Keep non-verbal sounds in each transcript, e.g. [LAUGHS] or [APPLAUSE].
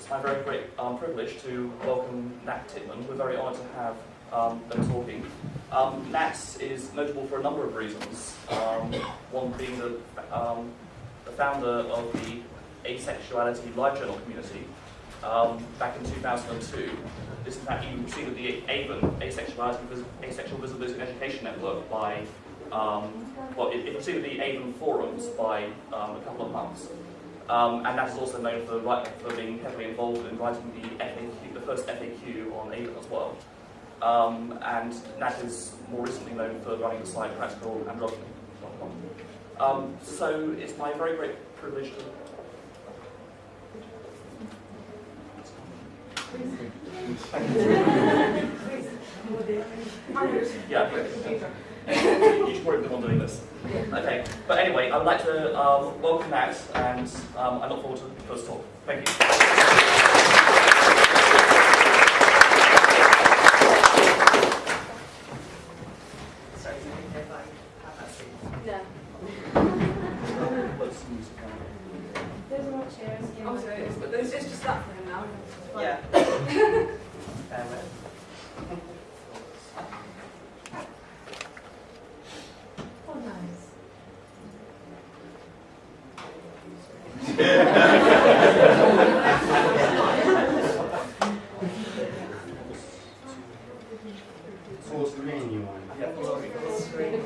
it's my very great um, privilege to welcome Nat Titman. We're very honoured to have um, them talking. Um, Nat is notable for a number of reasons. Um, one being the, um, the founder of the Asexuality Live Journal community um, back in 2002. This in fact you see that the AVEN, Asexuality, Asexual Visibility and Education Network by, um, well, it, it preceded the AVEN forums by um, a couple of months. Um, and that is also known for, for being heavily involved in writing the FAQ, the first FAQ on AVEN as well. Um, and Nat is more recently known for running the site practicalandrogyny.com. Um, so it's my very great privilege to [LAUGHS] yeah, you be the one doing this. Okay, but anyway, I would like to um, welcome Nat, and um, I look forward to the first talk. Thank you. Sorry, is it okay if I have that seat? Yeah. Let's use the camera. There's more chairs. here. Oh, so it's, but it's, it's just that for him now. Yeah. Bear with. Oh, nice. Full screen you want? Yeah, full screen.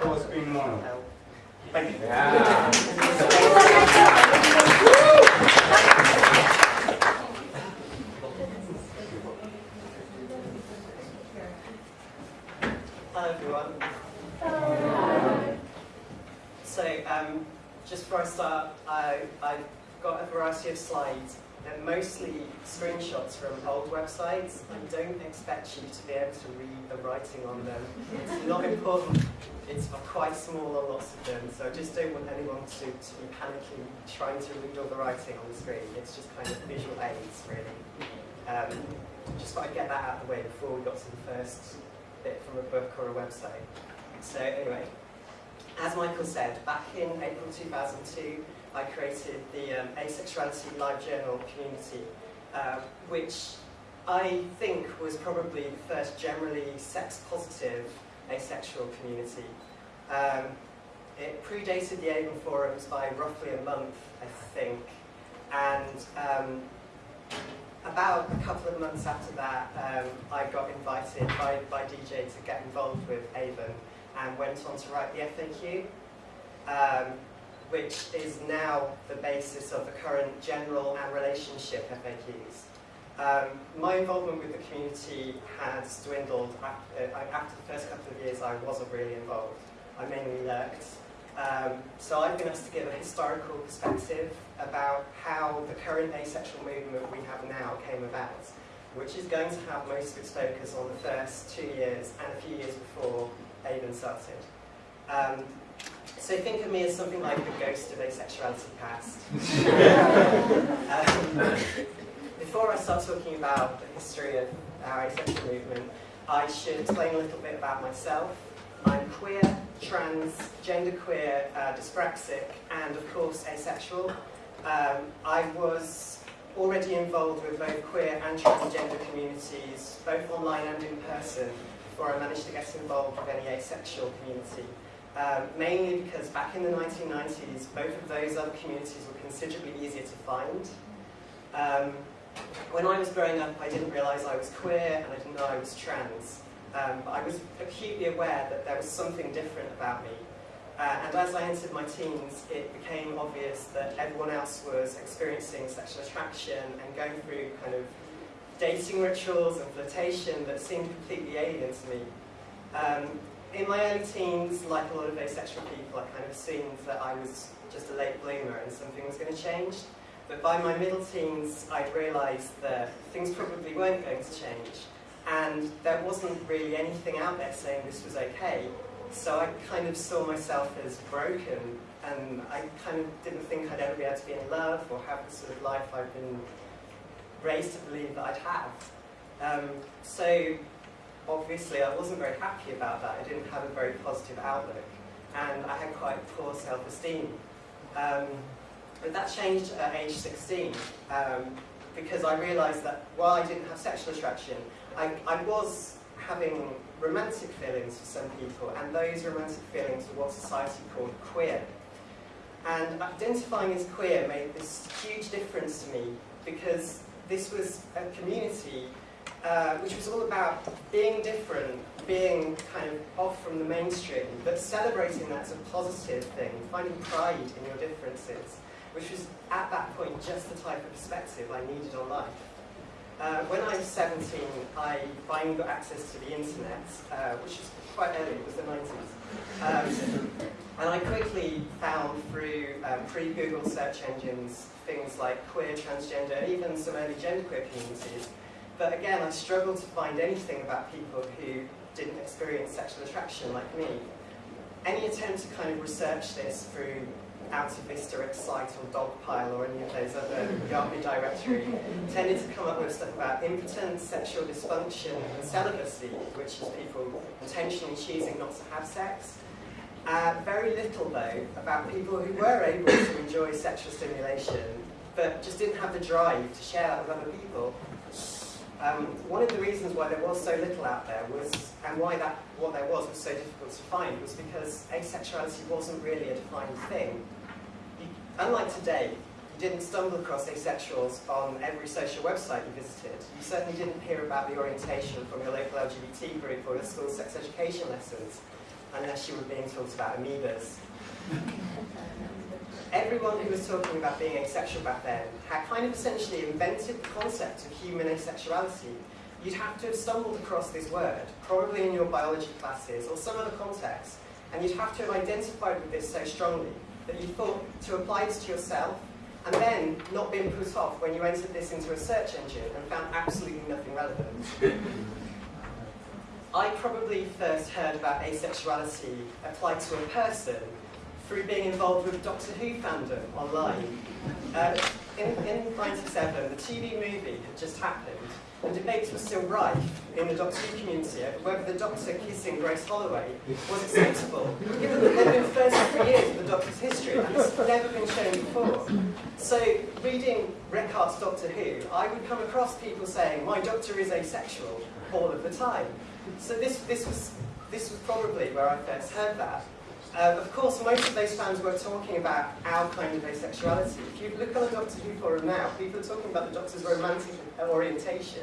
Full screen mode. Full screen mono. Help. Thank you. Yeah. Hello everyone. So, um, just before I start, I, I've got a variety of slides. They're mostly screenshots from old I don't expect you to be able to read the writing on them. It's not important. It's quite small on lots of them, so I just don't want anyone to, to be panicking trying to read all the writing on the screen. It's just kind of visual aids, really. Um, just thought I'd get that out of the way before we got to the first bit from a book or a website. So anyway, as Michael said, back in April 2002, I created the um, Asexuality Live Journal community, uh, which I think was probably the first generally sex-positive asexual community. Um, it predated the AVEN forums by roughly a month, I think, and um, about a couple of months after that, um, I got invited by, by DJ to get involved with AVEN and went on to write the FAQ, um, which is now the basis of the current general and relationship FAQs. Um, my involvement with the community has dwindled. After, uh, after the first couple of years, I wasn't really involved. I mainly lurked. Um, so I've been asked to give a historical perspective about how the current asexual movement we have now came about, which is going to have most of its focus on the first two years and a few years before AVEN started. Um, so think of me as something like the ghost of asexuality past. [LAUGHS] [LAUGHS] um, before I start talking about the history of our asexual movement, I should explain a little bit about myself. I'm queer, trans, genderqueer, uh, dyspraxic, and of course asexual. Um, I was already involved with both queer and transgender communities, both online and in person, before I managed to get involved with any asexual community. Um, mainly because back in the 1990s, both of those other communities were considerably easier to find. Um, when I was growing up, I didn't realise I was queer and I didn't know I was trans. Um, but I was acutely aware that there was something different about me. Uh, and as I entered my teens, it became obvious that everyone else was experiencing sexual attraction and going through kind of dating rituals and flirtation that seemed completely alien to me. Um, in my early teens, like a lot of asexual people, I kind of assumed that I was just a late bloomer and something was going to change. But by my middle teens, I'd realised that things probably weren't going to change. And there wasn't really anything out there saying this was okay. So I kind of saw myself as broken, and I kind of didn't think I'd ever be able to be in love or have the sort of life I've been raised to believe that I'd have. Um, so obviously I wasn't very happy about that. I didn't have a very positive outlook, and I had quite poor self-esteem. Um, but that changed at age 16. Um, because I realised that while I didn't have sexual attraction, I, I was having romantic feelings for some people, and those romantic feelings were what society called queer. And identifying as queer made this huge difference to me because this was a community uh, which was all about being different, being kind of off from the mainstream, but celebrating that as a positive thing, finding pride in your differences, which was at that point just the type of perspective I needed on life. Uh, when I was 17, I finally got access to the internet, uh, which was quite early, it was the 90s. Um, and I quickly found through um, pre-Google search engines things like queer, transgender, and even some early genderqueer communities. But again, I struggled to find anything about people who didn't experience sexual attraction like me. Any attempt to kind of research this through Alta Vista Excite or Dogpile or any of those other Yahoo directory tended to come up with stuff about impotence, sexual dysfunction, and celibacy, which is people intentionally choosing not to have sex. Uh, very little, though, about people who were able to enjoy sexual stimulation, but just didn't have the drive to share that with other people. Um, one of the reasons why there was so little out there was, and why that what there was was so difficult to find, was because asexuality wasn't really a defined thing. Unlike today, you didn't stumble across asexuals on every social website you visited. You certainly didn't hear about the orientation from your local LGBT group or your school sex education lessons, unless you were being taught about amoebas. Everyone who was talking about being asexual back then had kind of essentially invented the concept of human asexuality. You'd have to have stumbled across this word, probably in your biology classes or some other context, and you'd have to have identified with this so strongly that you thought to apply this to yourself and then not being put off when you entered this into a search engine and found absolutely nothing relevant. [LAUGHS] I probably first heard about asexuality applied to a person through being involved with Doctor Who fandom online. Uh, in, in 97, the TV movie had just happened, and debates were still rife in the Doctor Who community over whether the Doctor kissing Grace Holloway was acceptable, given that they'd been 33 years of the Doctor's history, and it's never been shown before. So, reading rec.arts.drwho, I would come across people saying, my Doctor is asexual, all of the time. So this, this, was, this was probably where I first heard that. Uh, of course, most of those fans were talking about our kind of asexuality. If you look on the Doctor Who forum now, people are talking about the Doctor's romantic orientation.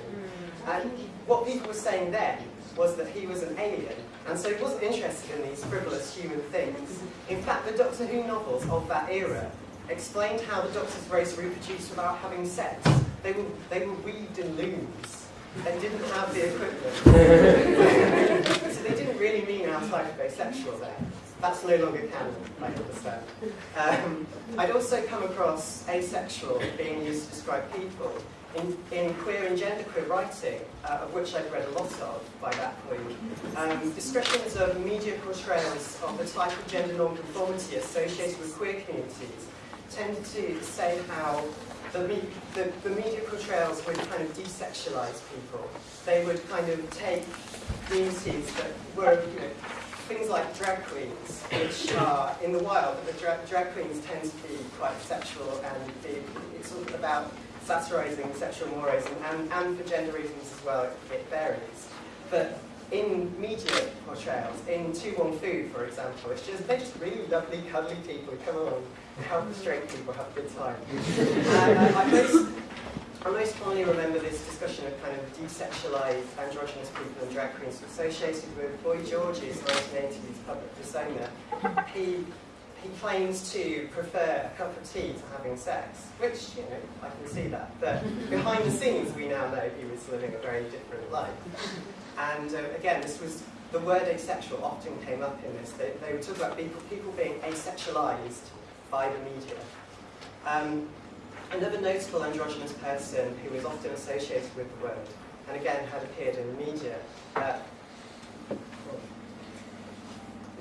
And what people were saying then was that he was an alien, and so he wasn't interested in these frivolous human things. In fact, the Doctor Who novels of that era explained how the Doctor's race reproduced without having sex. They were, they were weaved in looms. They didn't have the equipment. [LAUGHS] so they didn't really mean our type of asexual there. That's no longer canon, I understand. Um, I'd also come across asexual being used to describe people in, in queer and genderqueer writing, uh, of which I've read a lot of by that point. Um, descriptions of media portrayals of the type of gender nonconformity associated with queer communities tended to say how the, me the, the media portrayals would kind of desexualize people. They would kind of take communities that were, you know, things like drag queens, which [LAUGHS] are in the wild, but the dra drag queens tend to be quite sexual and be, it's all about satirizing sexual mores, and, and, and for gender reasons as well, it, it varies. But in media portrayals, in To Wong Foo, for example, it's just, they're just really lovely, cuddly people who come along and help the straight people have a good time. [LAUGHS] and uh, I, most, I most fondly remember this discussion of kind of desexualized androgynous people and drag queens associated with Boy George's 1980s public persona. He he claims to prefer a cup of tea to having sex, which, you know, I can see that. But behind the scenes, we now know he was living a very different life. And uh, again, this was, the word asexual often came up in this. They, they would talk about people, people being asexualized by the media. Um, another notable androgynous person who was often associated with the word, and again had appeared in the media, uh,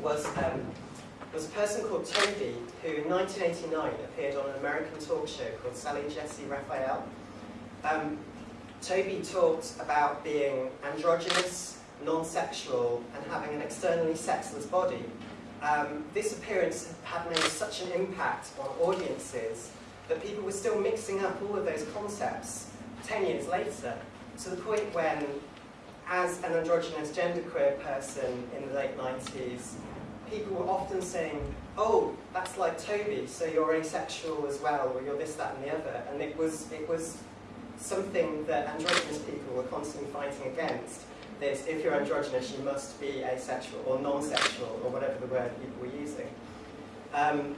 was um, was a person called Toby, who in 1989 appeared on an American talk show called Sally Jessy Raphael. Um, Toby talked about being androgynous, non-sexual, and having an externally sexless body. Um, this appearance had made such an impact on audiences that people were still mixing up all of those concepts 10 years later, to the point when, as an androgynous genderqueer person in the late 90s, people were often saying, oh, that's like Toby, so you're asexual as well, or you're this, that, and the other. And it was, it was something that androgynous people were constantly fighting against. This, if you're androgynous, you must be asexual or non-sexual, or whatever the word people were using. Um,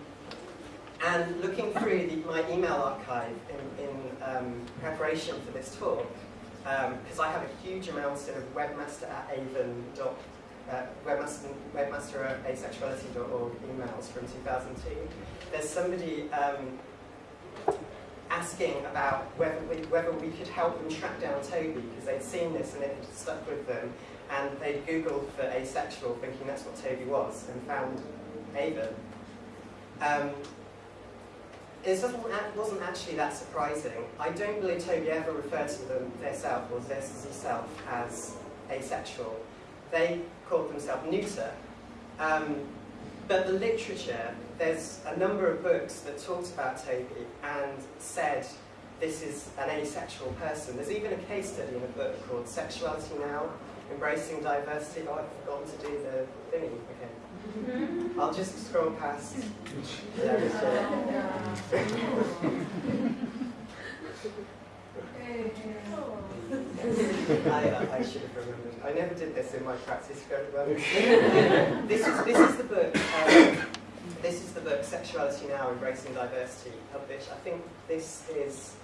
and looking through the, my email archive in, in um, preparation for this talk, because um, I have a huge amount of webmaster at AVEN. Uh, webmaster, webmaster at asexuality.org emails from 2002. There's somebody um, asking about whether we, whether we could help them track down Toby because they'd seen this and it had stuck with them and they'd googled for asexual thinking that's what Toby was and found AVEN. Um, it wasn't actually that surprising. I don't believe Toby ever referred to them themselves or themselves as asexual. They called themselves neuter. Um, but the literature, there's a number of books that talked about Toby and said this is an asexual person. There's even a case study in a book called Sexuality Now, Embracing Diversity. Oh, I've forgotten to do the thingy. Okay. [LAUGHS] I'll just scroll past. [LAUGHS] I, uh, I should have remembered. I never did this in my practice [LAUGHS] this is this is the book. Um, this is the book Sexuality Now: Embracing Diversity, published. I think this is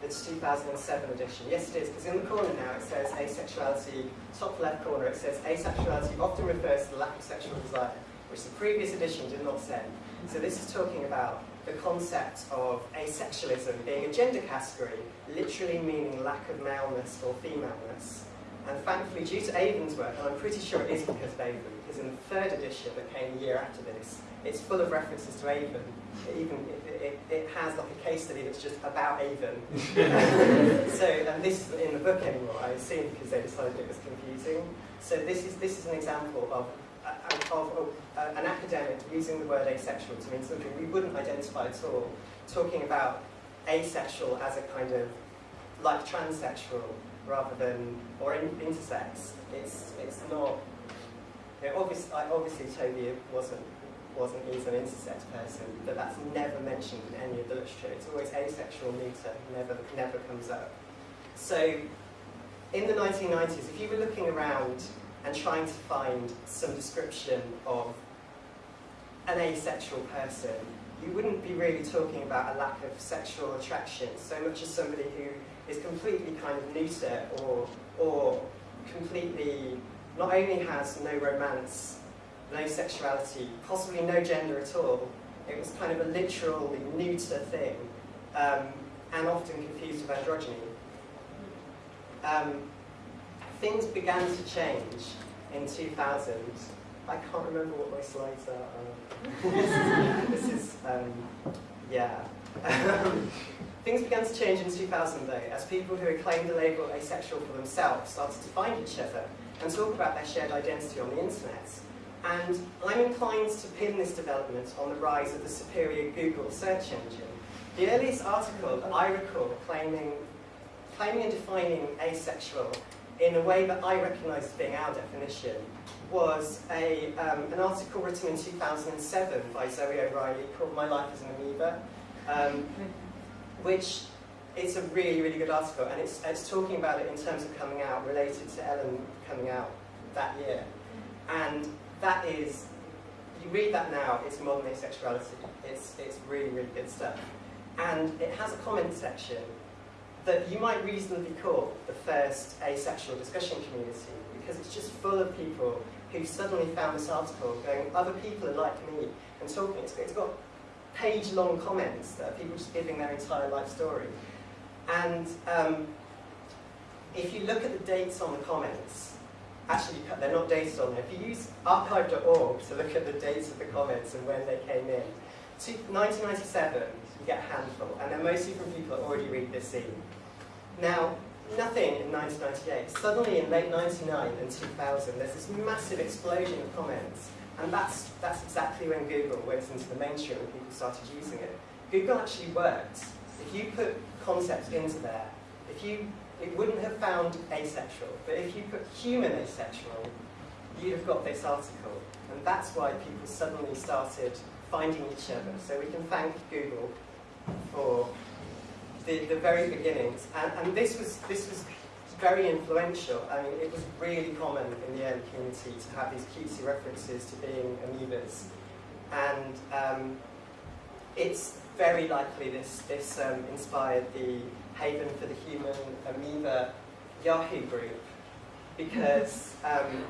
the 2007 edition. Yes, it is, because in the corner now it says asexuality. Top left corner it says asexuality often refers to the lack of sexual desire which the previous edition did not say. So this is talking about the concept of asexualism being a gender category, literally meaning lack of maleness or femaleness. And thankfully, due to AVEN's work, and I'm pretty sure it is because of AVEN, because in the third edition that came a year after this, it's full of references to AVEN. It even it, it, it has like a case study that's just about AVEN. [LAUGHS] so, and this isn't in the book anymore, I assume, because they decided it was confusing. So this is this is an example of of, of uh, an academic using the word asexual to mean something we wouldn't identify at all, talking about asexual as a kind of like transsexual rather than or in, intersex. It's it's not. You know, obviously, obviously, Toby wasn't wasn't he's an intersex person, but that's never mentioned in any of the literature. It's always asexual, neuter, never never comes up. So, in the 1990s, if you were looking around and trying to find some description of an asexual person, you wouldn't be really talking about a lack of sexual attraction so much as somebody who is completely kind of neuter or, or completely not only has no romance, no sexuality, possibly no gender at all, it was kind of a literally neuter thing, um, and often confused with androgyny. Um, things began to change in 2000. I can't remember what my slides are. [LAUGHS] this is, um, yeah. Things began to change in 2000 though, as people who had claimed the label asexual for themselves started to find each other and talk about their shared identity on the internet. And I'm inclined to pin this development on the rise of the superior Google search engine. The earliest article that I recall claiming, claiming and defining asexual in a way that I recognise as being our definition, was a, um, an article written in 2007 by Zoe O'Reilly called My Life as an Amoeba, um, which is a really, really good article, and it's, it's talking about it in terms of coming out, related to Ellen coming out that year. And that is, you read that now, it's modern asexuality. It's, it's really, really good stuff. And it has a comment section that you might reasonably call the first asexual discussion community because it's just full of people who suddenly found this article going, other people are like me, and talking. It's, got page-long comments that are people just giving their entire life story. And um, if you look at the dates on the comments, actually they're not dated on there. If you use archive.org to look at the dates of the comments and when they came in, 1997, you get a handful, and they're mostly from people that already read this scene. Now, nothing in 1998. Suddenly, in late 99 and 2000, there's this massive explosion of comments, and that's, that's exactly when Google went into the mainstream and people started using it. Google actually worked. If you put concepts into there, if you, it wouldn't have found asexual, but if you put human asexual, you'd have got this article. And that's why people suddenly started finding each other. So we can thank Google for the, the very beginnings. And, and this was this was very influential. I mean, it was really common in the early community to have these cutesy references to being amoebas. And um, it's very likely this, this um, inspired the Haven for the Human Amoeba Yahoo group because um,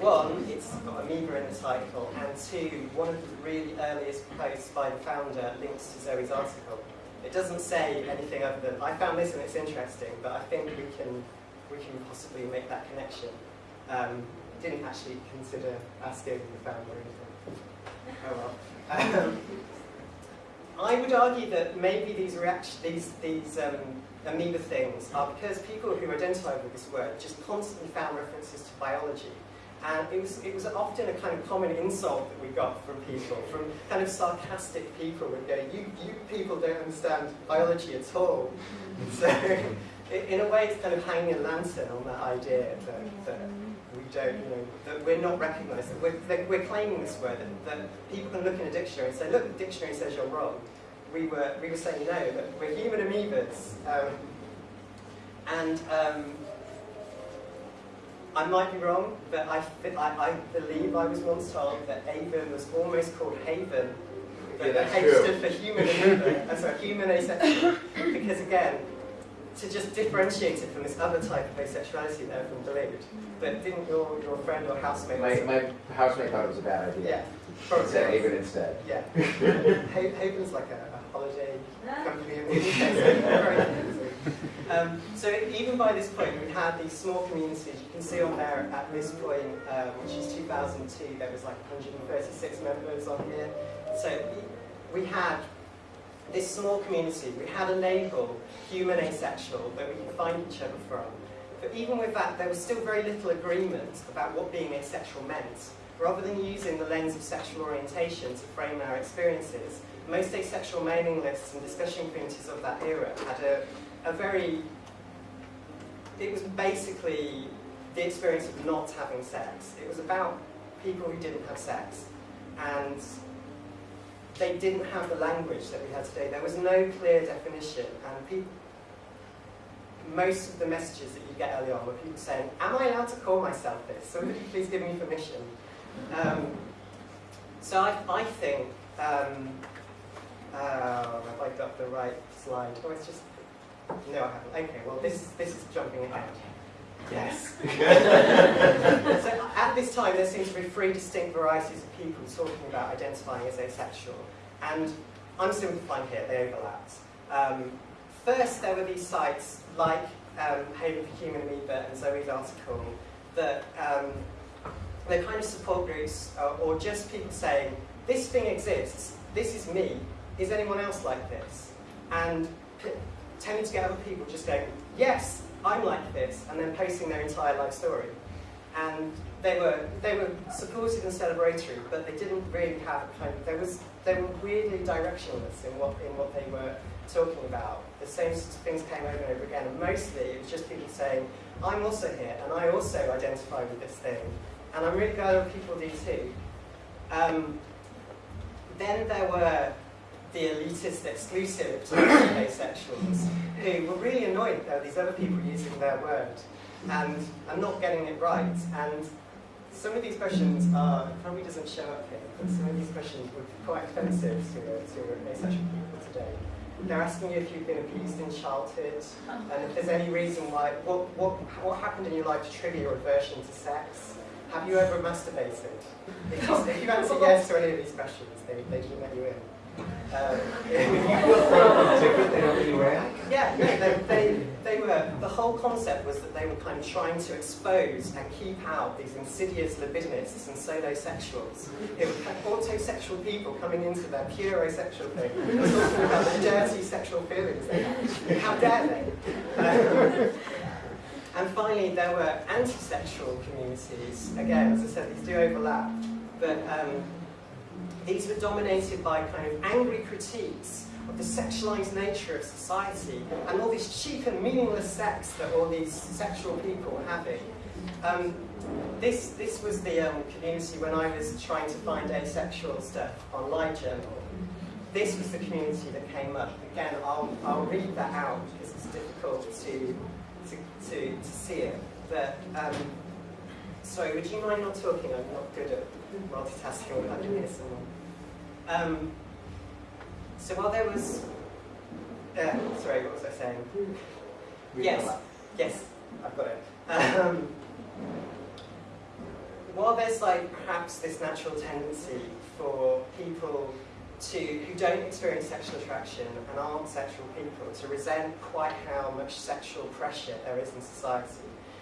one, it's got amoeba in the title, and two, one of the really earliest posts by the founder links to Zoe's article. It doesn't say anything other than, I found this and it's interesting, but I think we can, we can possibly make that connection. Um, didn't actually consider asking the founder anything. Oh well. Um, I would argue that maybe these reaction, these, these um, amoeba things are because people who identified with this word just constantly found references to biology. And it was, it was often a kind of common insult that we got from people, from kind of sarcastic people would go, you, you people don't understand biology at all. [LAUGHS] So in a way it's kind of hanging a lantern on that idea that, that we don't, you know, that we're not recognised, that we're, that we're claiming this word, that, that people can look in a dictionary and say, look, the dictionary says you're wrong. We were, we were saying no, that we're human amoebas. Um, and um, I might be wrong, but I, I, I believe I was once told that AVEN was almost called Haven, but Yeah, the H true. stood for human and so human asexual, because again, to just differentiate it from this other type of asexuality that everyone believed. But didn't your, your friend or housemate My, my housemate thought it was a bad idea. Yeah. probably Said. AVEN instead. Yeah. [LAUGHS] Ha- Haven's like a, a holiday company in the UK, so very confusing. Um, so even by this point, we had these small communities. You can see on there at this point, um, which is 2002, there was like 136 members on here. So we, had this small community. We had a label, human asexual, that we could find each other from. But even with that, there was still very little agreement about what being asexual meant. Rather than using the lens of sexual orientation to frame our experiences, most asexual mailing lists and discussion communities of that era had a, a very, it was basically the experience of not having sex. It was about people who didn't have sex. And they didn't have the language that we had today. There was no clear definition, and people, most of the messages that you get early on were people saying, am I allowed to call myself this? Somebody please give me permission. Um, so I, I think, um, uh, have I got the right slide? Oh, it's just, no I haven't. Okay, well this, this is jumping ahead. Yes. [LAUGHS] so at this time, there seems to be three distinct varieties of people talking about identifying as asexual. And I'm simplifying here, they overlapped. Um, first, there were these sites like um, Haven for Human Amoeba and Zoe's article that um, they're kind of support groups uh, or just people saying, this thing exists, this is me, is anyone else like this? And tending to get other people just going, yes, I'm like this, and then posting their entire life story. And they were they were supportive and celebratory, but they didn't really have a kind of there was they were weirdly directionless in what in what they were talking about. The same things came over and over again, and mostly it was just people saying, I'm also here, and I also identify with this thing, and I'm really glad other people do too. Um, then there were the elitist exclusive asexuals who were really annoyed that these other people using their word and, I'm not getting it right. And some of these questions are, probably doesn't show up here, but some of these questions would be quite offensive to, to asexual people today. They're asking you if you've been abused in childhood, and if there's any reason why, what, what, what happened in your life to trigger your aversion to sex? Have you ever masturbated? If you, if you answer yes to any of these questions, they, they can let you in. Don't let you yeah, no, they, they, they were, the whole concept was that they were kind of trying to expose and keep out these insidious libidinists and solosexuals. It was autosexual people coming into their pure asexual thing, and talking about the dirty sexual feelings they. How dare they? Um, and finally, there were anti-sexual communities. Again, as I said, these do overlap, but um, these were dominated by kind of angry critiques of the sexualized nature of society and all this cheap and meaningless sex that all these sexual people were having. Um, this, this was the um, community when I was trying to find asexual stuff on LiveJournal. This was the community that came up. Again, I'll, I'll read that out because it's difficult to, to, to, to see it. But, um, sorry, would you mind not talking? I'm not good at multitasking, but I can hear someone. Um, so while there was, uh, sorry, what was I saying? Yes, yes, I've got it. Um, while there's like perhaps this natural tendency for people to who don't experience sexual attraction and aren't sexual people to resent quite how much sexual pressure there is in society.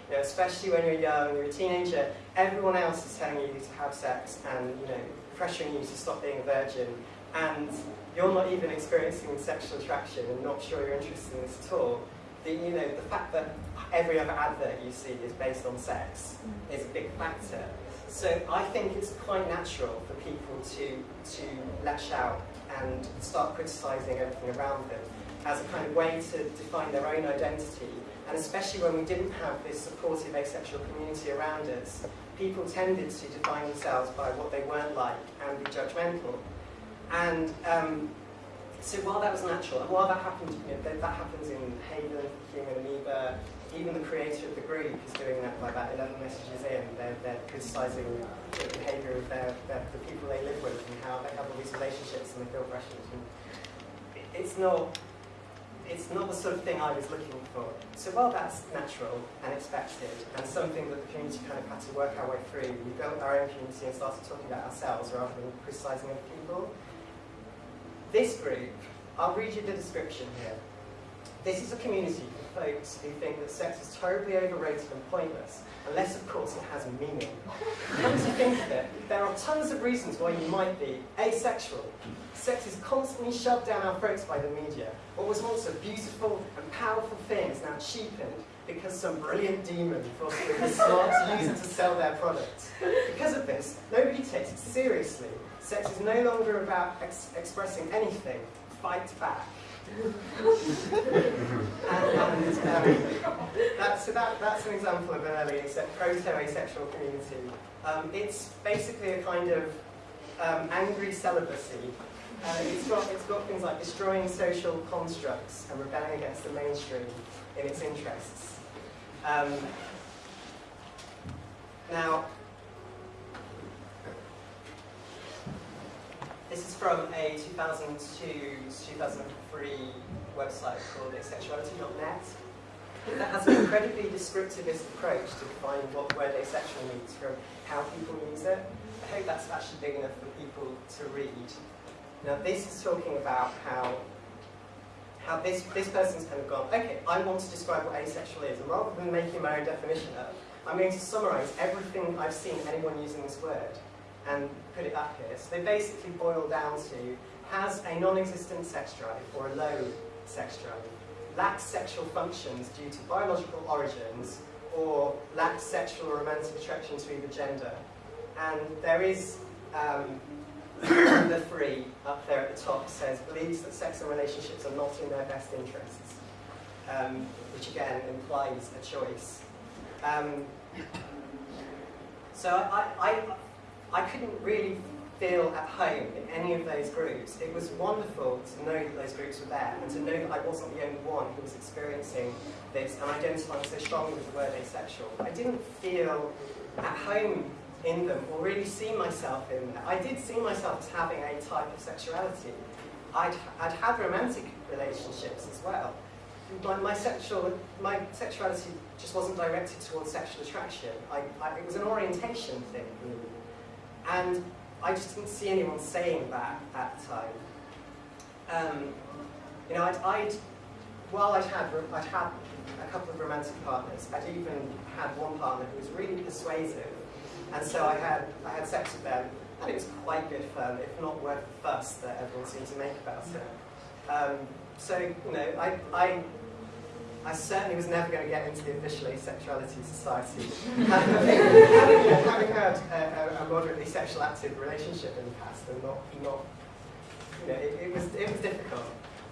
You know, especially when you're young, you're a teenager, everyone else is telling you to have sex and you know pressuring you to stop being a virgin, and you're not even experiencing sexual attraction and not sure you're interested in this at all. The, you know, the fact that every other advert you see is based on sex is a big factor. So I think it's quite natural for people to, to lash out and start criticising everything around them as a kind of way to define their own identity. And especially when we didn't have this supportive asexual community around us, people tended to define themselves by what they weren't like and be judgmental. And um, so while that was natural, and while that happened, you know, that, that happens in Haven, Human Amoeba, even the creator of the group is doing that by about 11 messages in. They're, they're criticising the behaviour of their, their, the people they live with and how they have all these relationships and they feel pressured. And it's not, it's not the sort of thing I was looking for. So while that's natural and expected and something that the community kind of had to work our way through, we built our own community and started talking about ourselves rather than criticising other people. This group, I'll read you the description here. This is a community of folks who think that sex is terribly overrated and pointless, unless, of course, it has meaning. Come to think of it, there are tons of reasons why you might be asexual. Sex is constantly shoved down our throats by the media. What was once a beautiful and powerful thing is now cheapened because some brilliant demon thought it smart to use it to sell their product. Because of this, nobody takes it seriously. Sex is no longer about ex expressing anything. Fight back. And, um, so that, that's an example of an early proto-asexual community. Um, it's basically a kind of um, angry celibacy. Uh, it's, got, it's got things like destroying social constructs and rebelling against the mainstream in its interests. Um, now, this is from a 2002-2003 website called asexuality.net that has an incredibly descriptivist approach to defining what word asexual means from how people use it. I hope that's actually big enough for people to read. Now this is talking about how how this, this person's kind of gone, okay, I want to describe what asexual is, and rather than making my own definition up, I'm going to summarize everything I've seen anyone using this word and put it up here. So they basically boil down to has a non-existent sex drive or a low sex drive, lacks sexual functions due to biological origins, or lacks sexual or romantic attraction to either gender. And there is um, [COUGHS] the three up there at the top says believes that sex and relationships are not in their best interests, um, which again implies a choice. Um, so I, I, I couldn't really feel at home in any of those groups. It was wonderful to know that those groups were there and to know that I wasn't the only one who was experiencing this and identifying so strongly with the word asexual. I didn't feel at home in them or really see myself in them. I did see myself as having a type of sexuality. I'd, I'd had romantic relationships as well. My, my, sexual, my sexuality just wasn't directed towards sexual attraction. I, I, it was an orientation thing. And I just didn't see anyone saying that at the time. Um, you know, I'd, I'd, while I'd had, I'd had a couple of romantic partners, I'd even had one partner who was really persuasive, and so I had, I had sex with them, and it was quite good fun, if not worth the fuss that everyone seemed to make about it. Um, so, you know, I, I, I certainly was never going to get into the official asexuality society. [LAUGHS] having, had a, a, moderately sexual active relationship in the past and not, not you know, it, it, was, it was difficult.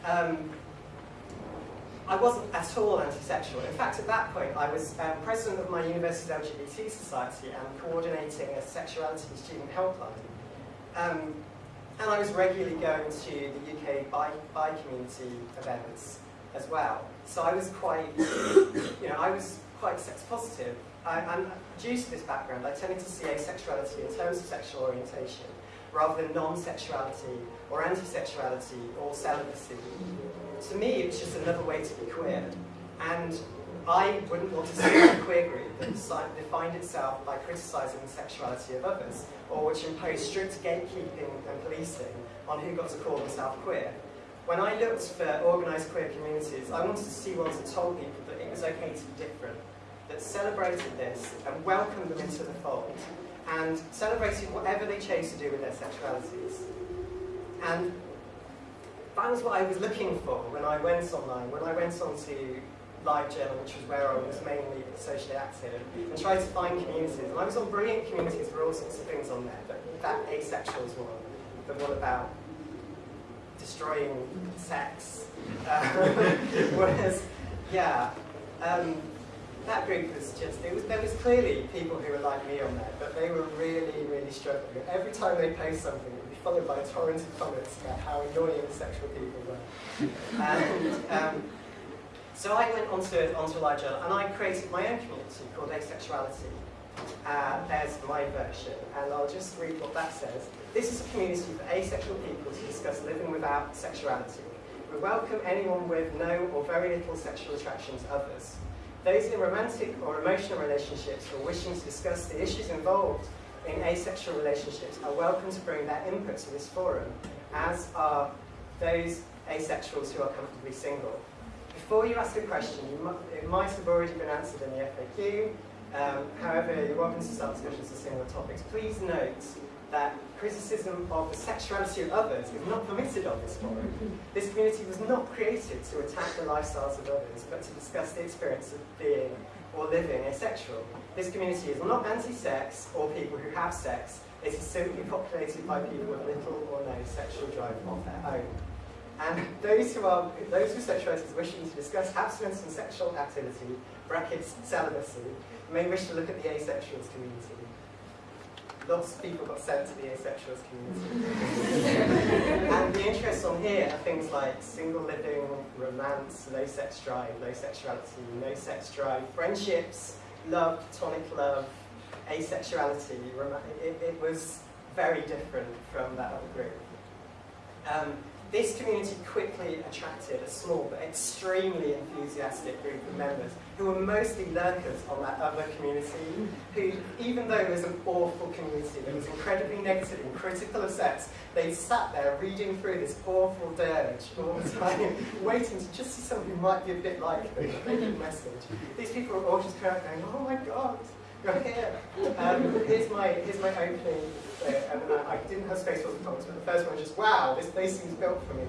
um, I wasn't at all anti-sexual. In fact, at that point, I was um, president of my university's LGBT society and coordinating a sexuality student helpline. Um, and I was regularly going to the UK bi, bi community events as well. So I was quite, you know, I was quite sex positive. I, and due to this background, I tended to see asexuality in terms of sexual orientation rather than non-sexuality or anti-sexuality or celibacy. To me, it was just another way to be queer. And I wouldn't want to see a queer group that defined itself by criticising the sexuality of others, or which imposed strict gatekeeping and policing on who got to call themselves queer. When I looked for organised queer communities, I wanted to see ones that told people that it was okay to be different, that celebrated this and welcomed them into the fold, and celebrated whatever they chose to do with their sexualities. And that was what I was looking for when I went online, when I went on to LiveJournal, which was where I was mainly socially active, and tried to find communities. And I was on brilliant communities for all sorts of things on there, but that asexuals one, the one about destroying sex, uh, [LAUGHS] [LAUGHS] was, yeah, um, that group was just, it was, there was clearly people who were like me on there, but they were really, really struggling. Every time they post something, it would be followed by a torrent of comments about how annoying sexual people were. And um, so I went onto, onto LiveJournal and I created my own community called Asexuality. Uh, there's my version, and I'll just read what that says. This is a community for asexual people to discuss living without sexuality. We welcome anyone with no or very little sexual attraction to others. Those in romantic or emotional relationships or wishing to discuss the issues involved in asexual relationships are welcome to bring their input to this forum, as are those asexuals who are comfortably single. Before you ask a question, might, it might have already been answered in the FAQ. Um, however, you're welcome to start discussions on similar topics. Please note that criticism of the sexuality of others is not permitted on this forum. This community was not created to attack the lifestyles of others, but to discuss the experience of being or living asexual. This community is not anti-sex or people who have sex. It is simply populated by people with little or no sexual drive of their own. And those who are those with sexualities wishing to discuss abstinence and sexual activity, brackets celibacy, may wish to look at the asexuals community. Lots of people got sent to the asexuals community. [LAUGHS] and the interests on here are things like single living, romance, low sex drive, low sexuality, no sex drive, friendships, love, platonic love, asexuality. It, it was very different from that other group. Um, this community quickly attracted a small but extremely enthusiastic group of members who were mostly lurkers on that other community, who, even though it was an awful community that was incredibly negative and critical of sex, they sat there reading through this awful dirge all the time, [LAUGHS] waiting to just see someone who might be a bit like them, they message. These people were all just kind of going, oh my god. Um, here's my here's my opening. Uh, and I, I didn't have space for the comments, but the first one was just, wow, this place seems built for me.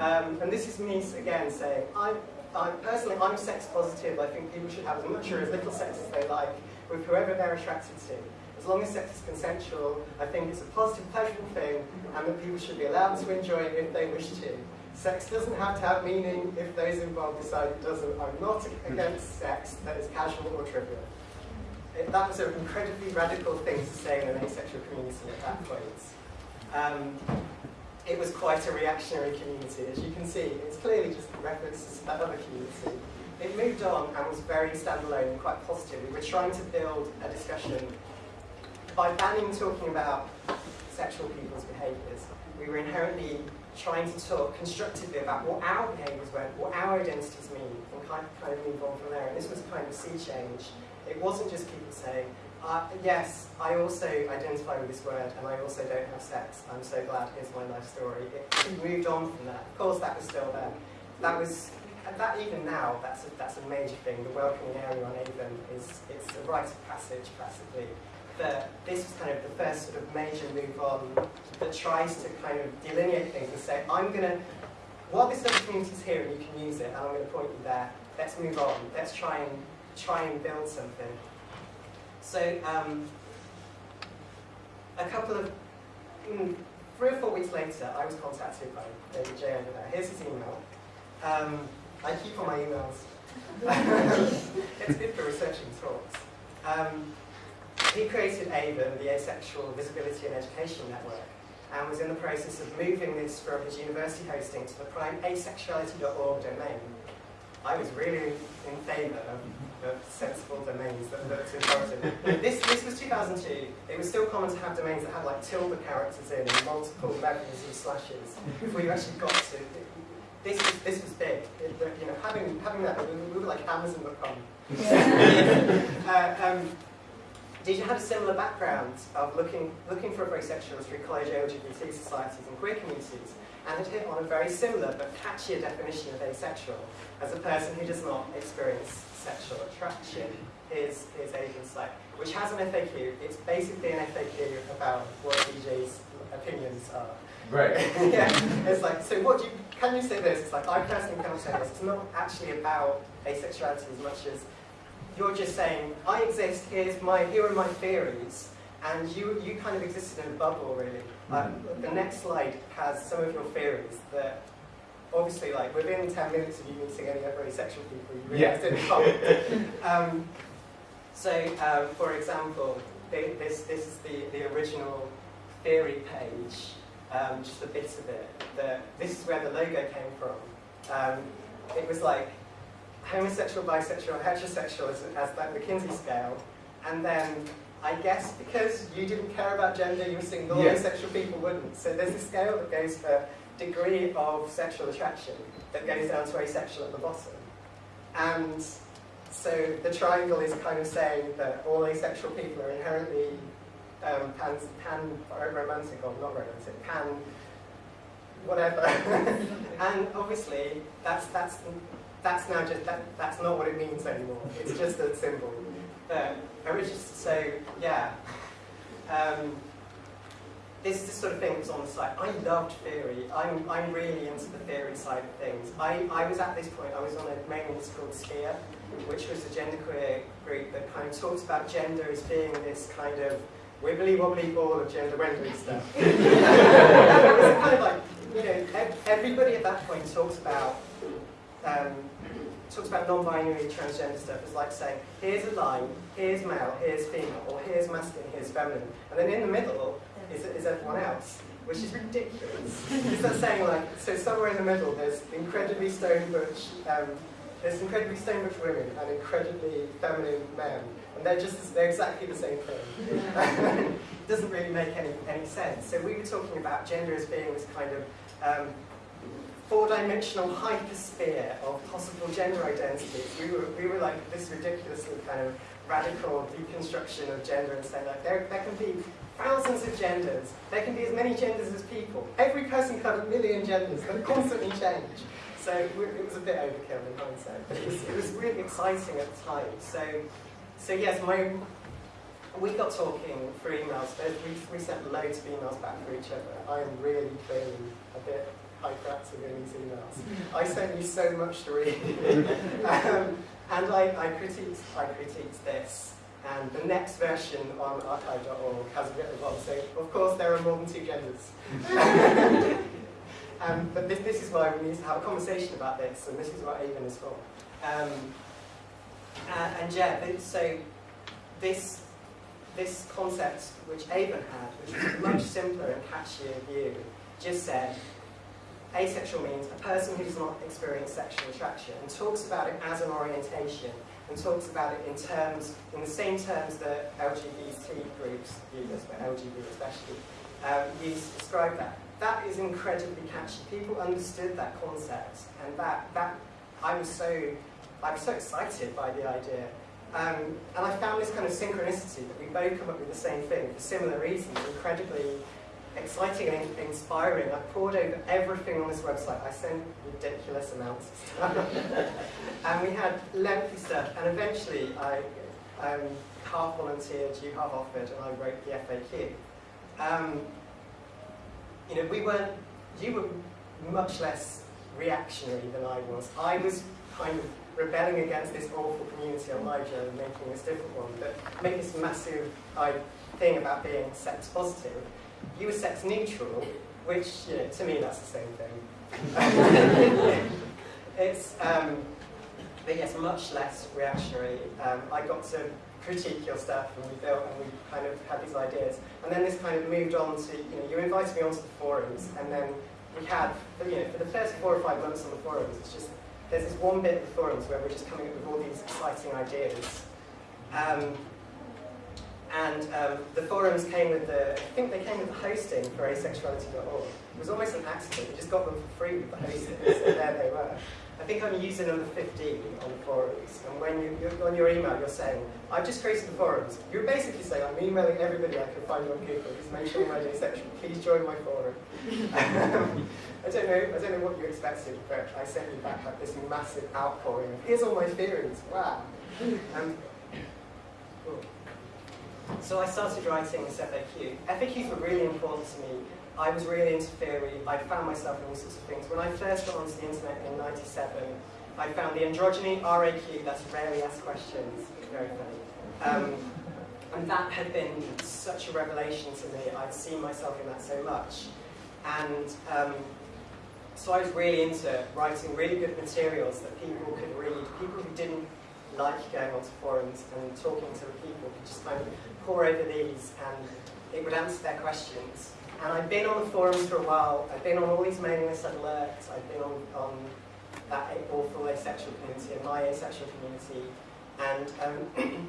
Um, and this is me again saying, I, I personally, I'm sex positive. I think people should have as much or as little sex as they like with whoever they're attracted to. As long as sex is consensual, I think it's a positive, pleasurable thing, and that people should be allowed to enjoy it if they wish to. Sex doesn't have to have meaning if those involved decide it doesn't. I'm not against sex that is casual or trivial that was an incredibly radical thing to say in an asexual community at that point. Um, it was quite a reactionary community, as you can see. It's clearly just references to that other community. It moved on and was very standalone and quite positive. We were trying to build a discussion by banning talking about sexual people's behaviours. We were inherently trying to talk constructively about what our behaviours were, what our identities mean, and kind of, kind of move on from there. And this was kind of sea change it wasn't just people saying, uh, yes, I also identify with this word and I also don't have sex. I'm so glad, here's my life story. It, moved on from that. Of course, that was still there. That was, that even now, that's a, that's a major thing. The welcoming area on AVEN is it's a rite of passage, practically. But this was kind of the first sort of major move on that tries to kind of delineate things and say, I'm going to, while this other community's here and you can use it, and I'm going to point you there, let's move on. Let's try and try and build something. So, um, a couple of mm, three or four weeks later, I was contacted by David Jay over there. Here's his email. Um, I keep all my emails. [LAUGHS] it's good for researching talks. Um, he created AVEN, the Asexual Visibility and Education Network, and was in the process of moving this from his university hosting to the prime asexuality.org domain. I was really in favour of, of sensible domains that this, this was 2002. It was still common to have domains that had like tilde characters in and multiple levels of slashes before you actually got to. This was, this was big. It, you know, having, having that, we, we were like Amazon.com. [LAUGHS] uh, um, did you have a similar background of looking, looking for a very sexual through college LGBT societies and queer communities and had hit on a very similar but catchier definition of asexual as a person who does not experience sexual attraction is, is AVEN's site, which has an FAQ. It's basically an FAQ about what DJ's opinions are. Right. [LAUGHS] yeah, it's like, so what do you, can you say this? It's like, I personally cannot say this. It's not actually about asexuality as much as you're just saying, I exist, here's my, here are my theories, and you, you kind of existed in a bubble, really. Um, the next slide has some of your theories that, obviously, like, within 10 minutes of you meeting any other asexual people, you realize Yeah. didn't [LAUGHS] um, so, um, for example, thi- this, this is the, the original theory page, um, just a bit of it. The, this is where the logo came from. Um, it was like homosexual, bisexual, heterosexual as, as like the Kinsey scale, and then I guess because you didn't care about gender, you were single, Yeah. asexual people wouldn't. So there's a scale that goes for degree of sexual attraction that goes down to asexual at the bottom. And so the triangle is kind of saying that all asexual people are inherently um, pan, pan romantic or not romantic, pan whatever. [LAUGHS] and obviously that's that's that's now just that, that's not what it means anymore. It's just a symbol. But so yeah. Um, this is the sort of thing was on the site. I loved theory. I'm, I'm really into the theory side of things. I, I was at this point, I was on a mailing list called Sphere, which was a genderqueer group that kind of talks about gender as being this kind of wibbly wobbly ball of gender rendering stuff. [LAUGHS] it was kind of like, you know, everybody at that point talks about um, talks about non-binary transgender stuff as like saying, here's a line, here's male, here's female, or here's masculine, here's feminine, and then in the middle is, is everyone else, which is ridiculous. it's not saying like, so somewhere in the middle there's incredibly stone butch, um, there's incredibly stone butch women and incredibly feminine men, and they're just, they're exactly the same thing. it [LAUGHS] doesn't really make any, any sense. So we were talking about gender as being this kind of um, four-dimensional hypersphere of possible gender identities. We were, we were like this ridiculously kind of radical deconstruction of gender and saying like there, there can be thousands of genders, there can be as many genders as people. Every person can have a million genders that constantly change. So it was a bit overkill in hindsight, but it was, it was really exciting at the time. So, so yes, my, we got talking through emails. We, we sent loads of emails back for each other. I am really clearly a bit hyperactive in these emails. I sent you so much to read. [LAUGHS] um, and I, I, critiqued, I critiqued this. And the next version on archive.org has a bit of one. So, of course, there are more than two genders. [LAUGHS] um, but this, this is why we need to have a conversation about this, and this is what AVEN is for. Um, uh, and yeah, so this this concept which AVEN had, which was a much simpler and catchier view, just said asexual means a person who does not experience sexual attraction and talks about it as an orientation and talks about it in terms, in the same terms that LGBT groups use, but LGBT especially, um, use to describe that. That is incredibly catchy. People understood that concept, and that that I was so I was so excited by the idea. Um, and I found this kind of synchronicity that we both come up with the same thing for similar reasons, incredibly exciting and inspiring. I poured over everything on this website. I sent ridiculous amounts of stuff. [LAUGHS] and we had lengthy stuff. And eventually I um, half volunteered, you half offered, and I wrote the FAQ. Um, you know, we weren't, you were much less reactionary than I was. I was kind of rebelling against this awful community on my journey and making this different one, but make this massive I, thing about being sex positive. You were sex neutral, which you know, to me that's the same thing. [LAUGHS] it's um, but yes, much less reactionary. Um, I got to critique your stuff and we built and we kind of had these ideas. And then this kind of moved on to, you know, you invited me onto the forums and then we had, you know, for the first four or five months on the forums, it's just, there's this one bit of the forums where we're just coming up with all these exciting ideas. Um, and um, the forums came with the, I think they came with the hosting for asexuality.org. It was almost an accident, we just got them for free with the hosting, so there they were. I think I'm using number 15 on the forums, and when you, you're, on your email you're saying, I've just created the forums. You're basically saying, I'm emailing everybody I can find on Google who's mentioning my asexual. Please join my forum. [LAUGHS] I don't know, I don't know what you expected, but I sent you back like this massive outpouring. Here's all my theories. Wow. So I started writing this FAQ. FAQs were really important to me I was really into theory. I found myself in all sorts of things. When I first got onto the internet in 97, I found the androgyny RAQ, that's rarely asked questions, very funny. Um, and that had been such a revelation to me. I'd seen myself in that so much. And um, so I was really into writing really good materials that people could read. People who didn't like going onto forums and talking to the people could just kind of pour over these and it would answer their questions. And I've been on the forums for a while. I've been on all these mailing list alerts. I've been on, on that awful asexual community and my asexual community. And um,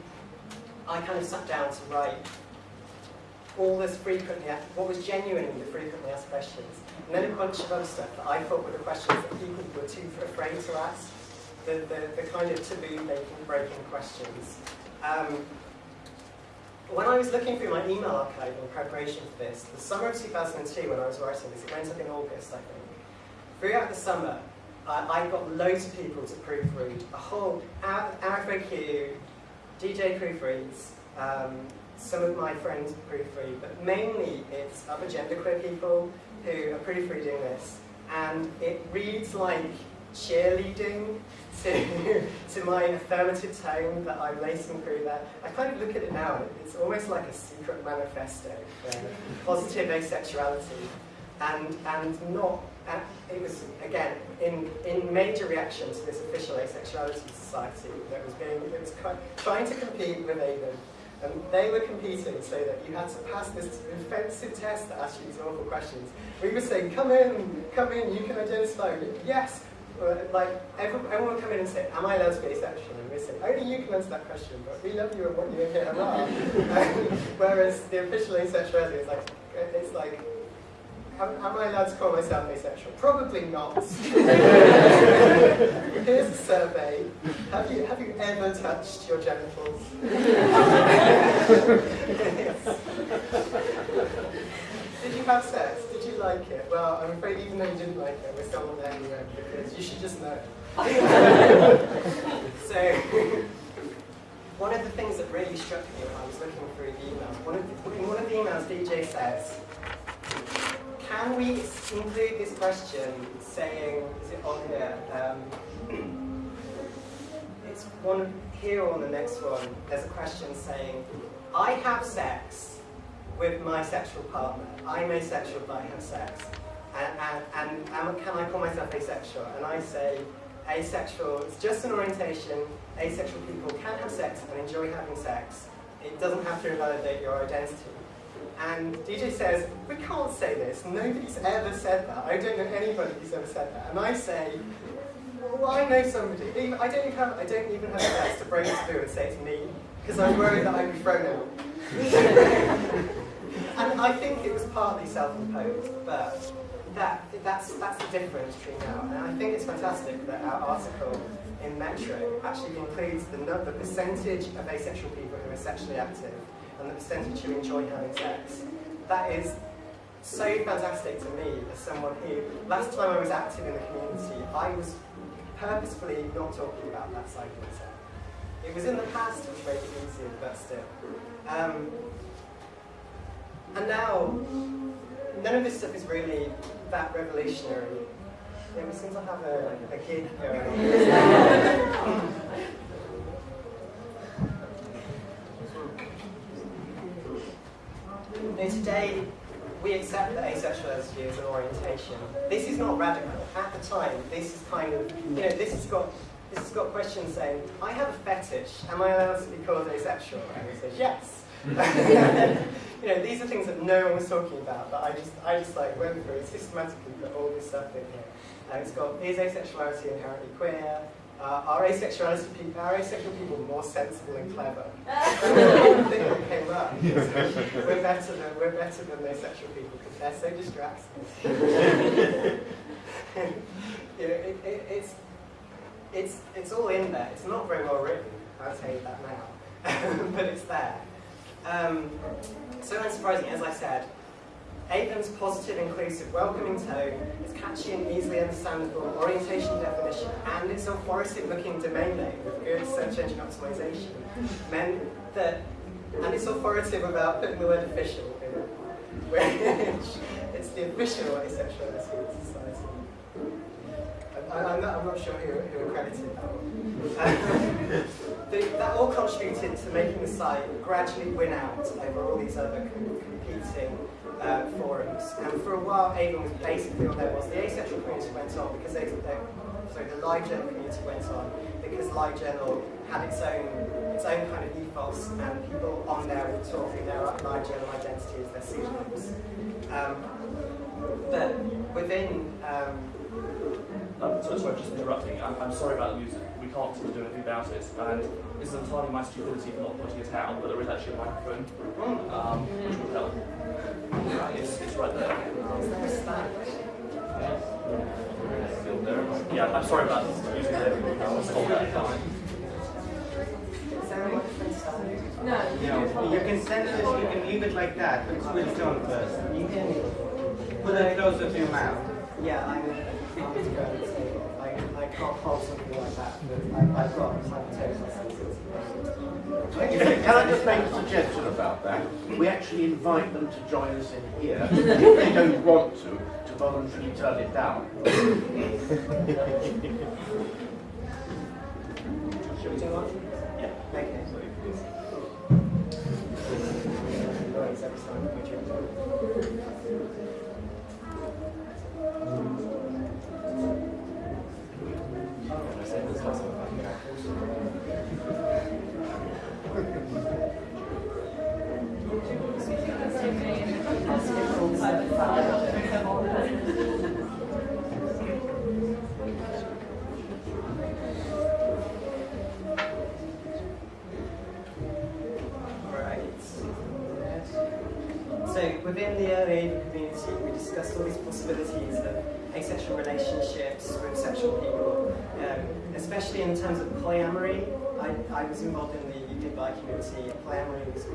[CLEARS THROAT] I kind of sat down to write all this frequently, what was genuinely the frequently asked questions. And then a bunch of other stuff that I thought were the questions that people were too afraid to ask. The, the, the kind of taboo making, breaking questions. Um, when I was looking through my email archive in preparation for this, the summer of 2002 when I was writing this, it went up in August, I think. Throughout the summer, I, I got loads of people to proofread, a whole, RFAQ, DJ proofreads, um, some of my friends proofread, but mainly it's other genderqueer people who are proofreading this, and it reads like cheerleading to, [LAUGHS] to my affirmative tone that I'm lacing through there. I kind of look at it now, it's almost like a secret manifesto for positive asexuality. And, and not, and it was, again, in, in major reaction to this official asexuality society that was being, it was trying to compete with AVEN. And they were competing so that you had to pass this offensive test that asked you these awful questions. We were saying, come in, come in, you can identify. Yes, like, everyone, everyone will come in and say, am I allowed to be asexual? And we say, only you can answer that question, but we love you and want you in here and ah. are. [LAUGHS] Whereas the official asexuality is like, uh, it's like, am, am I allowed to call myself asexual? Probably not. [LAUGHS] [LAUGHS] Here's a survey. Have you, have you ever touched your genitals? Did you have sex? You like it? Well, I'm afraid even though you didn't like it, we're still not there anyway, because you should just know. [LAUGHS] so, one of the things that really struck me when I was looking through the emails, one of the, in one of the emails DJ says, can we include this question saying, is it on here? Um, [CLEARS THROAT] it's one here on the next one, there's a question saying, I have sex, with my sexual partner. I'm asexual, but I have sex. And, and, and, can I call myself asexual? And I say, asexual is just an orientation. Asexual people can have sex and enjoy having sex. It doesn't have to invalidate your identity. And DJ says, we can't say this. Nobody's ever said that. I don't know anybody who's ever said that. And I say, well, I know somebody. I don't even have, I don't even have sex to bring it to and say it's me, because I'm worried that I'd be thrown out. [LAUGHS] And I think it was partly self-imposed, but that, that's, that's the difference between now. And I think it's fantastic that our article in Metro actually includes the, the percentage of asexual people who are sexually active and the percentage who enjoy having sex. That is so fantastic to me as someone who, last time I was active in the community, I was purposefully not talking about that side of myself. It was in the past which made it easier, but still. Um, and now, none of this stuff is really that revolutionary. Yeah, we seem to have a, a going. now today, we accept that asexuality is an orientation. This is not radical. At the time, this is kind of, you know, this has got, this has got questions saying, I have a fetish, am I allowed to be called asexual? And he says, yes. You know, these are things that no one was talking about, but I just, I just like went through and systematically put all this stuff in here. And it's got, is asexuality inherently queer? Uh, are asexuality are asexual people more sensible and clever? [LAUGHS] thing that came up. We're better than we're better than asexual people because they're so distracted. [LAUGHS] you know, it, it, it's it's it's all in there. It's not very well written. I'll tell you that now, [LAUGHS] but it's there. Um, so unsurprisingly, as I said, AVEN's positive, inclusive, welcoming tone, its catchy and easily understandable orientation definition, and its authoritative looking domain name with good search engine optimization meant that, and it's authoritative about putting the word official in it, which it's the official asexuality in society. I, I'm, not, not sure who, who accredited that one. [LAUGHS] the, that all contributed to making the site gradually win out over all these other competing uh, forums. And for a while, AVEN was basically what there was. The asexual community went on because they, they sorry, the LiveJournal community went on because LiveJournal had its own its own kind of ethos, and people on there were talking their LiveJournal identity as their pseudonyms. Um, but within um, Um, so, sorry, just interrupting. I'm, I'm sorry about music. We can't seem to do anything about it. And this is entirely my stupidity for not putting it out, but there is actually a microphone, um, which would help. It's, it's right there. is there a stand? Yeah, I'm sorry about using the um, stop that. Is there a microphone stand? No. You, you can send this, you can leave it like that, but switch on first. You can. Put it closer to your mouth. Yeah, I'm. I'm going to say I, I [LAUGHS] can't hold something like that, but I, I've got hypotosis. Can I just make a suggestion about that? We actually invite them to join us in here. If they don't want to, to voluntarily turn it down. Should we do one? Relationships with sexual people, um, especially in terms of polyamory. I, I was involved in the UK bi community. Polyamory was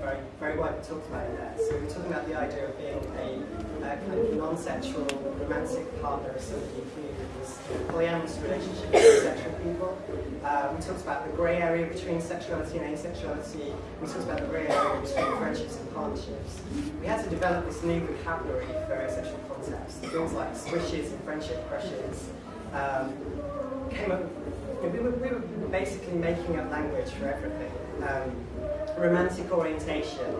very, very widely talked about in there. So we we're talking about the idea of being a, uh kind of non-sexual romantic partner of somebody who was a polyamorous relationship with sexual people. Uh, we talked about the grey area between sexuality and asexuality. We talked about the grey area between friendships and partnerships. We had to develop this new vocabulary for asexual concepts. Things like squishes and friendship crushes um, came up. We were, we were basically making up language for everything. Um, romantic orientation.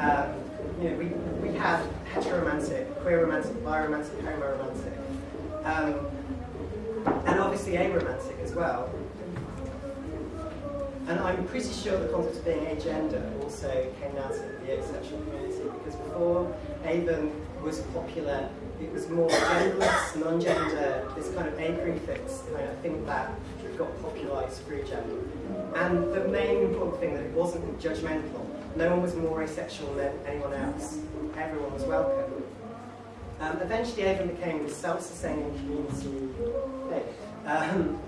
Um, you know, we, we had heteroromantic, queer romantic, biromantic, homoromantic, um, and obviously aromantic as well. And I'm pretty sure the concept of being agender also came out of the asexual community because before AVEN was popular, it was more genderless, non-gender, this kind of a prefix kind of thing that got popularised through gender. And the main important thing that it wasn't judgmental. No one was more asexual than anyone else. Everyone was welcome. Um, eventually, AVEN became a self-sustaining community um,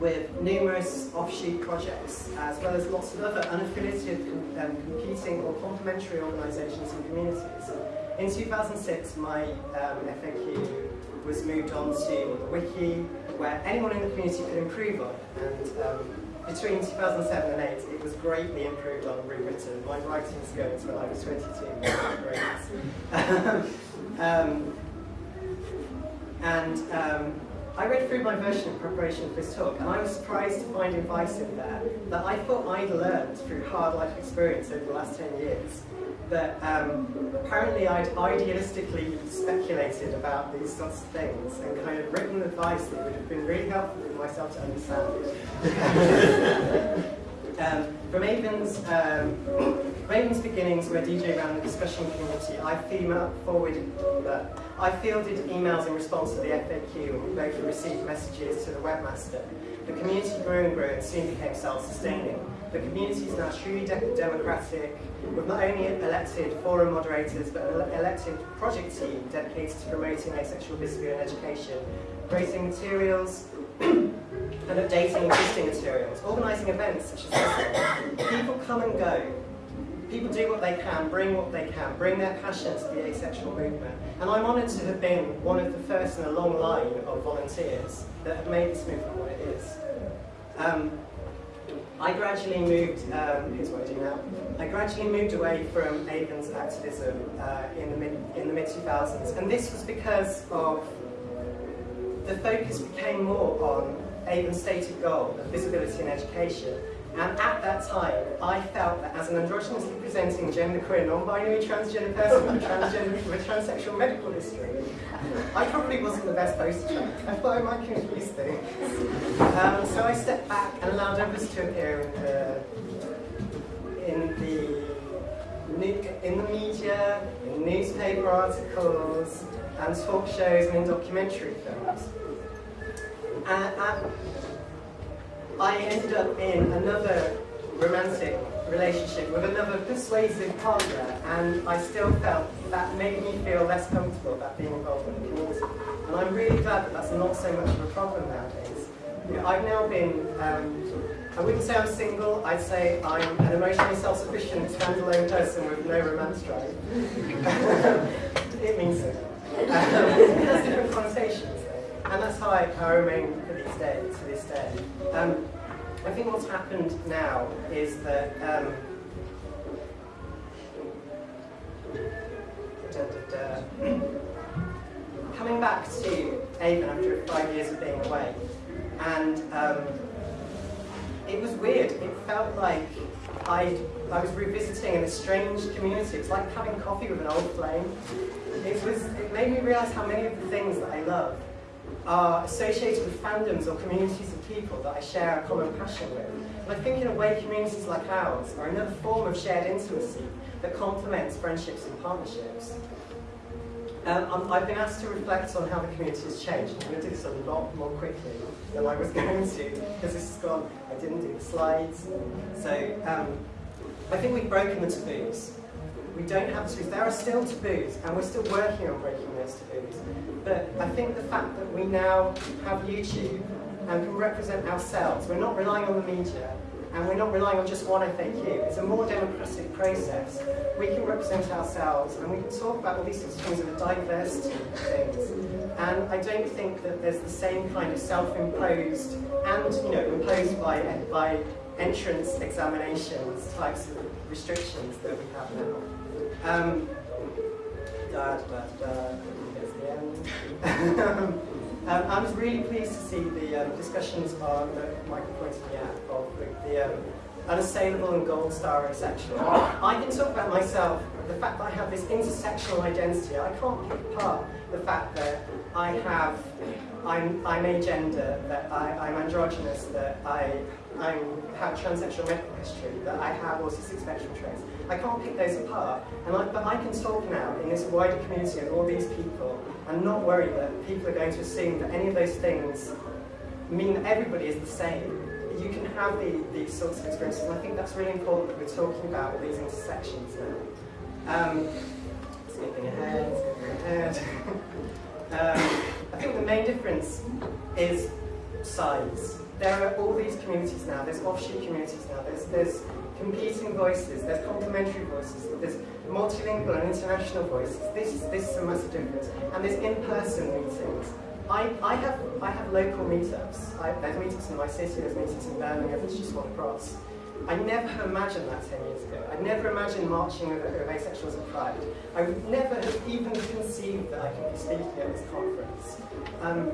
with numerous offshoot projects, as well as lots of other unaffiliated, um, competing or complementary organisations and communities. In 2006, my um, FAQ was moved on to the wiki, where anyone in the community could improve on. And um, between 2007 and 8, it was greatly improved on, rewritten. My writing skills when I was 22 were great. [LAUGHS] um, and um, I read through my version in preparation for this talk, and I was surprised to find advice in there that I thought I'd learned through hard life experience over the last 10 years. that um, apparently I'd idealistically speculated about these sorts of things and kind of written advice that would have been really helpful for myself to understand. [LAUGHS] um, from AVEN's, um, beginnings, where DJ ran the discussion community, I female forwarded that I fielded emails in response to the FAQ and both received messages to the webmaster. The community grew and grew and soon became self-sustaining. The community is now truly de democratic, with not only elected forum moderators, but an elected project team dedicated to promoting asexual visibility and education, creating materials [CLEARS THROAT] and updating existing materials, organising events such as this one. People come and go. People do what they can, bring what they can, bring their passion to the asexual movement. And I'm honoured to have been one of the first in a long line of volunteers that have made this movement what it is. Um, I gradually moved, um, here's what I do now, I gradually moved away from AVEN's activism uh, in the mid in the mid 2000s, and this was because of the focus became more on AVEN's stated goal of visibility in education. And at that time, I felt that as an androgynously presenting genderqueer, non-binary transgender person with, transgender, with transsexual medical history, I probably wasn't the best poster child. I thought I might confuse things. Um, so I stepped back and allowed others to appear in the, in the, in the media, in newspaper articles, and talk shows and in documentary films. And, and I ended up in another romantic relationship with another persuasive partner, and I still felt that made me feel less comfortable about being involved in the community. And I'm really glad that that's not so much of a problem nowadays. You know, I've now been, um, I wouldn't say I'm single, I'd say I'm an emotionally self-sufficient, standalone person with no romance drive. [LAUGHS] it means so. Um, [LAUGHS] it has different connotations, and that's how I, how I remain for these days, to this day. Um, I think what's happened now is that um, da, da, da, coming back to AVEN after five years of being away, and um, it was weird. It felt like I I was revisiting an estranged community. It's like having coffee with an old flame. It was. It made me realise how many of the things that I love are associated with fandoms or communities of people that I share a common passion with. And I think in a way communities like ours are another form of shared intimacy that complements friendships and partnerships. Um, i have been asked to reflect on how the community has changed. I'm going to do this a lot more quickly than I was [LAUGHS] going to, because this has gone, I didn't do the slides. So um, I think we've broken the taboos. We don't have taboos. There are still taboos, and we're still working on breaking those taboos. But I think the fact that we now have YouTube and can represent ourselves, we're not relying on the media, and we're not relying on just one FAQ. It's a more democratic process. We can represent ourselves, and we can talk about all these sorts of things of a diversity of things. And I don't think that there's the same kind of self-imposed and, you know, imposed by, by entrance examinations types of restrictions that we have now. Um, da, da, da, Here's [LAUGHS] the end. um, I was really pleased to see the um, discussions on the Michael pointed me at of the, um, unassailable and gold star asexual. I can talk about myself, the fact that I have this intersectional identity. I can't pick apart the fact that I have, I'm, I'm agender, that I, I'm androgynous, that I I have transsexual medical history, that I have autistic spectrum traits. I can't pick those apart, and I, but I can talk now in this wider community of all these people and not worry that people are going to assume that any of those things mean that everybody is the same. You can have the, these sorts of experiences, and I think that's really important that we're talking about all these intersections now. Um, skipping ahead, skipping ahead. [LAUGHS] um, I think the main difference is size there are all these communities now, there's offshoot communities now, there's, there's competing voices, there's complementary voices, there's multilingual and international voices. This, this is a massive difference. And there's in-person meetings. I, I, have, I have local meetups. I, there's meetups in my city, there's meetups in Birmingham, it's just one across. I never imagined that 10 years ago. I never imagined marching with, with asexuals at Pride. I would never have even conceived that I could be speaking at this conference. Um,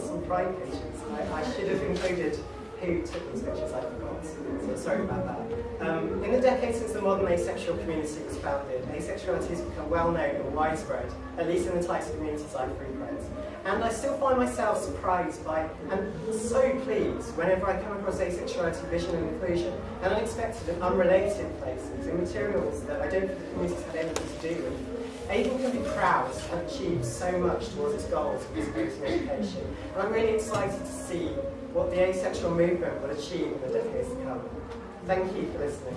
some pride pages. I, I, should have included who took these pictures, I forgot. So sorry about that. Um, in the decades since the modern asexual community was founded, asexuality has become well known and widespread, at least in the types of communities I frequent. And I still find myself surprised by and so pleased whenever I come across asexuality, vision and inclusion in unexpected and unrelated places, in materials that I don't think the community's had anything to do with. AVEN can be proud to have achieved so much towards its goals of visibility and education, and I'm really excited to see what the asexual movement will achieve in the decades to come. Thank you for listening.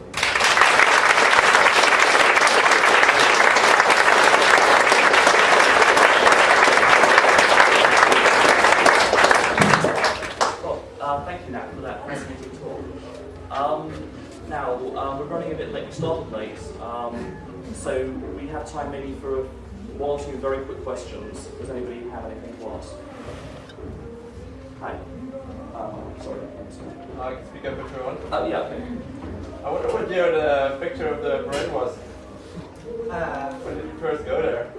Well, thank you, Nat, for that fascinating talk. Now, um, we're running a bit late. We started late, um, so we have time maybe for one or two very quick questions. Does anybody have anything to ask? Hi. Sorry. I can speak up if you want. Oh, yeah, okay. I wonder what year the picture of the parade was. Uh, When did you first go there?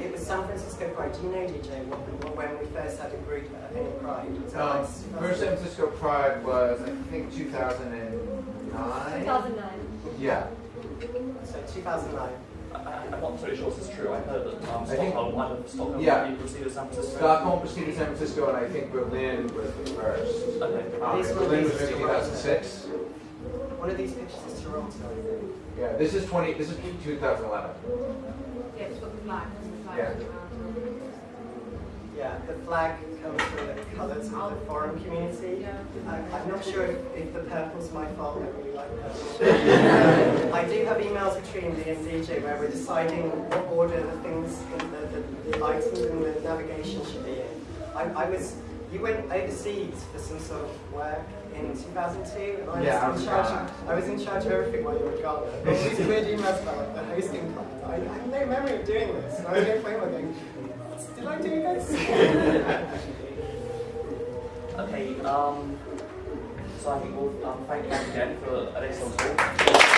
it was San Francisco Pride. Do you know, DJ, what, what, when we first had a group at any Pride? Was Um, like First San Francisco Pride was, I think, 2009? 2009. Yeah. So 2009. I, I- I'm not totally sure this is true. I heard that um, I think- Stockholm, one of Stockholm Yeah. maybe preceded San Francisco. Stockholm preceded San Francisco, and I think Berlin was the first. Okay. Um, These were Berlin was these maybe Toronto. 2006. One of these pictures is Toronto, I think. Yeah, this is 20, this is 2011. Yeah, it's got the flag, the flag Yeah. Around. Yeah, the flag comes from the colours of the foreign community. Yeah. I, I'm not sure if, if the purple's my fault, I really like purple. [LAUGHS] I do have emails between me and DJ where we're deciding what order the things, the, the, the items in the navigation should be in. I, I was, you went overseas for some sort of work in 2002, and I Yeah, I was was in charge. Of, I was in charge of everything while you were gone. I [LAUGHS] got all these weird emails about the hosting plan. I, I have no memory of doing this, and I was going to play my going. Did I do this? [LAUGHS] Okay, um, so I think we'll um, thank you again for excellent talk.